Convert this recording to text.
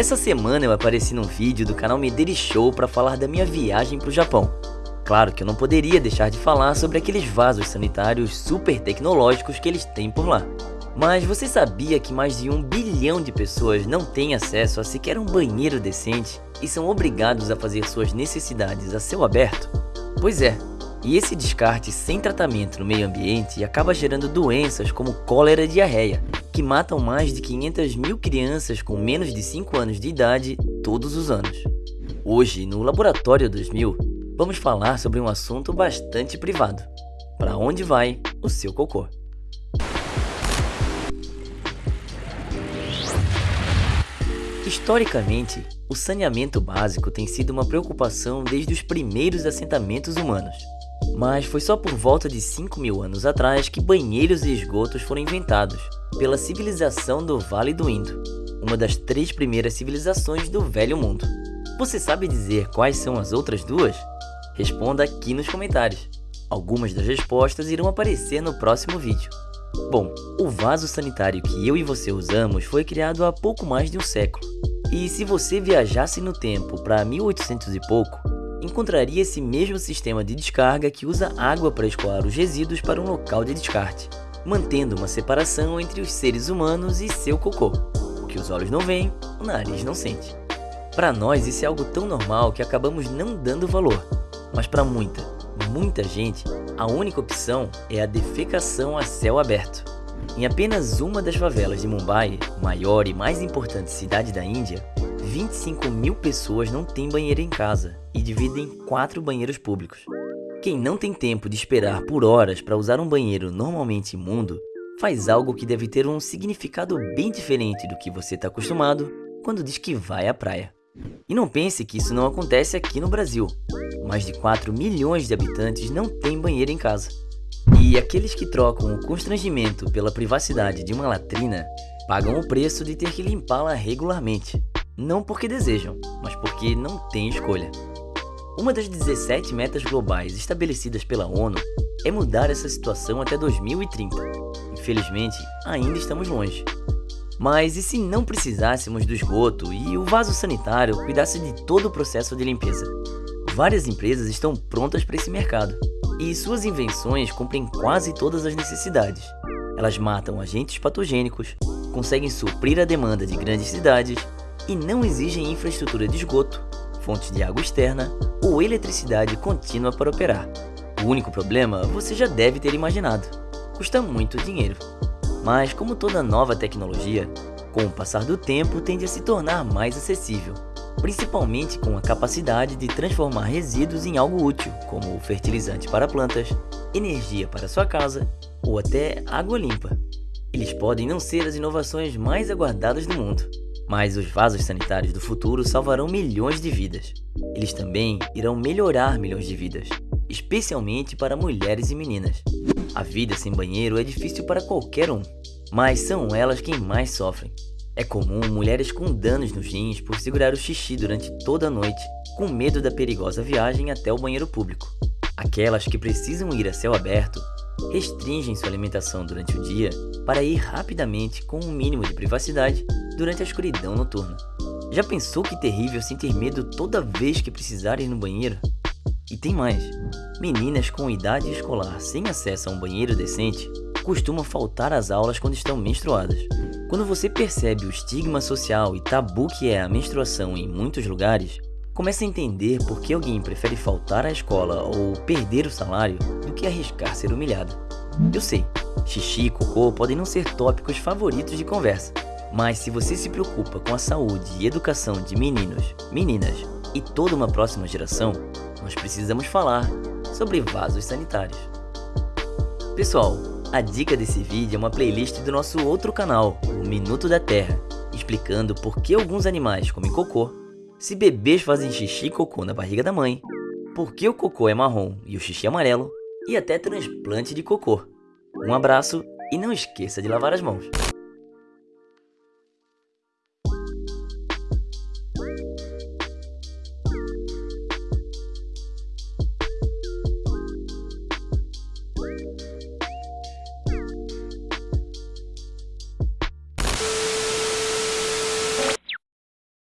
Essa semana eu apareci num vídeo do canal Medeiros Show para falar da minha viagem para o Japão. Claro que eu não poderia deixar de falar sobre aqueles vasos sanitários super tecnológicos que eles têm por lá. Mas você sabia que mais de um bilhão de pessoas não têm acesso a sequer um banheiro decente e são obrigados a fazer suas necessidades a céu aberto? Pois é, e esse descarte sem tratamento no meio ambiente acaba gerando doenças como cólera e diarreia, que matam mais de 500 mil crianças com menos de 5 anos de idade todos os anos. Hoje, no Laboratório 2000, vamos falar sobre um assunto bastante privado. Para onde vai o seu cocô? Historicamente, o saneamento básico tem sido uma preocupação desde os primeiros assentamentos humanos. Mas foi só por volta de 5 mil anos atrás que banheiros e esgotos foram inventados, pela civilização do Vale do Indo, uma das três primeiras civilizações do Velho Mundo. Você sabe dizer quais são as outras duas? Responda aqui nos comentários. Algumas das respostas irão aparecer no próximo vídeo. Bom, o vaso sanitário que eu e você usamos foi criado há pouco mais de um século. E se você viajasse no tempo para 1800 e pouco, encontraria esse mesmo sistema de descarga que usa água para escoar os resíduos para um local de descarte, mantendo uma separação entre os seres humanos e seu cocô. O que os olhos não veem, o nariz não sente. Para nós isso é algo tão normal que acabamos não dando valor, mas para muita, muita gente, a única opção é a defecação a céu aberto. Em apenas uma das favelas de Mumbai, maior e mais importante cidade da Índia, 25 mil pessoas não têm banheiro em casa e dividem quatro banheiros públicos. Quem não tem tempo de esperar por horas para usar um banheiro normalmente imundo, faz algo que deve ter um significado bem diferente do que você está acostumado quando diz que vai à praia. E não pense que isso não acontece aqui no Brasil. Mais de 4 milhões de habitantes não têm banheiro em casa. E aqueles que trocam o constrangimento pela privacidade de uma latrina pagam o preço de ter que limpá-la regularmente. Não porque desejam, mas porque não têm escolha. Uma das 17 metas globais estabelecidas pela ONU é mudar essa situação até 2030. Infelizmente, ainda estamos longe. Mas e se não precisássemos do esgoto e o vaso sanitário cuidasse de todo o processo de limpeza? Várias empresas estão prontas para esse mercado, e suas invenções cumprem quase todas as necessidades. Elas matam agentes patogênicos, conseguem suprir a demanda de grandes cidades e não exigem infraestrutura de esgoto, fontes de água externa ou eletricidade contínua para operar. O único problema você já deve ter imaginado, custa muito dinheiro. Mas como toda nova tecnologia, com o passar do tempo tende a se tornar mais acessível, principalmente com a capacidade de transformar resíduos em algo útil, como fertilizante para plantas, energia para sua casa ou até água limpa. Eles podem não ser as inovações mais aguardadas do mundo, mas os vasos sanitários do futuro salvarão milhões de vidas. Eles também irão melhorar milhões de vidas, especialmente para mulheres e meninas. A vida sem banheiro é difícil para qualquer um, mas são elas quem mais sofrem. É comum mulheres com danos nos rins por segurar o xixi durante toda a noite, com medo da perigosa viagem até o banheiro público. Aquelas que precisam ir a céu aberto restringem sua alimentação durante o dia para ir rapidamente com um mínimo de privacidade durante a escuridão noturna. Já pensou que terrível sentir medo toda vez que precisar ir no banheiro? E tem mais, meninas com idade escolar sem acesso a um banheiro decente costumam faltar às aulas quando estão menstruadas. Quando você percebe o estigma social e tabu que é a menstruação em muitos lugares, começa a entender por que alguém prefere faltar à escola ou perder o salário do que arriscar ser humilhado. Eu sei, xixi e cocô podem não ser tópicos favoritos de conversa, mas se você se preocupa com a saúde e educação de meninos, meninas e toda uma próxima geração, nós precisamos falar sobre vasos sanitários. Pessoal, a dica desse vídeo é uma playlist do nosso outro canal, o Minuto da Terra, explicando por que alguns animais comem cocô, se bebês fazem xixi e cocô na barriga da mãe, por que o cocô é marrom e o xixi amarelo, e até transplante de cocô. Um abraço e não esqueça de lavar as mãos.